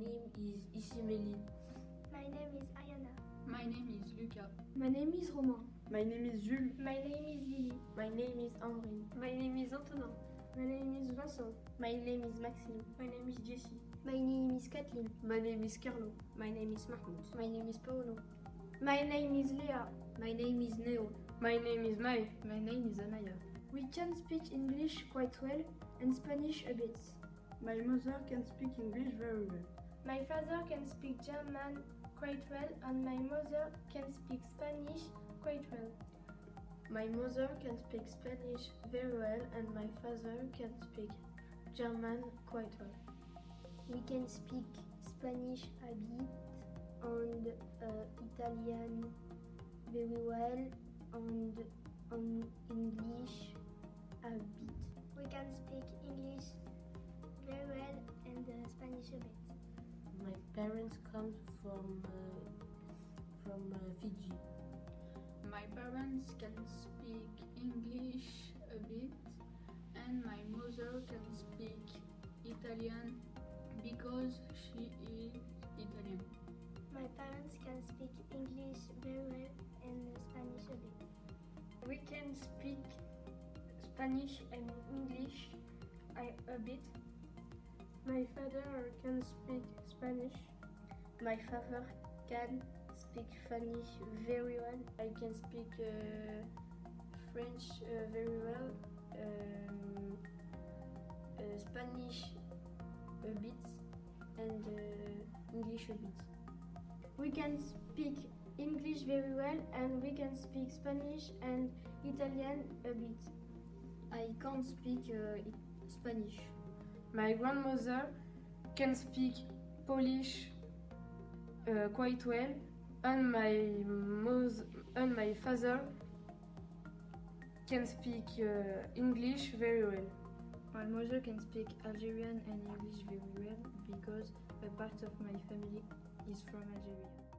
name is Isimeli. My name is Ayana. My name is Luca. My name is Romain. My name is Jules. My name is Lily. My name is Amrine. My name is Antonin. My name is Vincent. My name is Maxime. My name is Jessie. My name is Kathleen. My name is Carlo. My name is Mahmoud. My name is Paolo. My name is Leah. My name is Neo. My name is Mai. My name is Amaya. We can speak English quite well and Spanish a bit. My mother can speak English very well. My father can speak German quite well and my mother can speak Spanish quite well. My mother can speak Spanish very well and my father can speak German quite well. We can speak Spanish a bit and uh, Italian very well and, and English a bit. We can speak English very well and uh, Spanish a bit. My parents come from uh, from uh, Fiji. My parents can speak English a bit and my mother can speak Italian because she is Italian. My parents can speak English very well and Spanish a bit. We can speak Spanish and English a, a bit. My father can speak Spanish. My father can speak Spanish very well. I can speak uh, French uh, very well, um, uh, Spanish a bit, and uh, English a bit. We can speak English very well and we can speak Spanish and Italian a bit. I can't speak uh, Spanish. My grandmother can speak Polish uh, quite well, and my mother and my father can speak uh, English very well. My mother can speak Algerian and English very well because a part of my family is from Algeria.